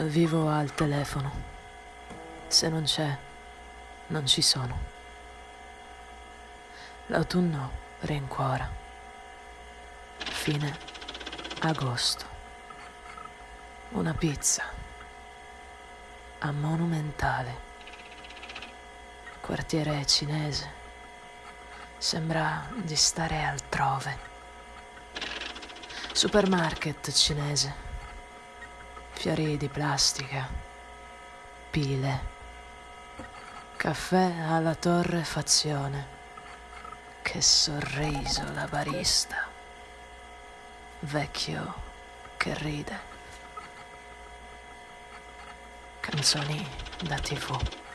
Vivo al telefono. Se non c'è, non ci sono. L'autunno rincuora. Fine agosto. Una pizza. A Monumentale. Quartiere cinese. Sembra di stare altrove. Supermarket cinese fiori di plastica, pile, caffè alla torrefazione. Che sorriso la barista, vecchio che ride. Canzoni da tv.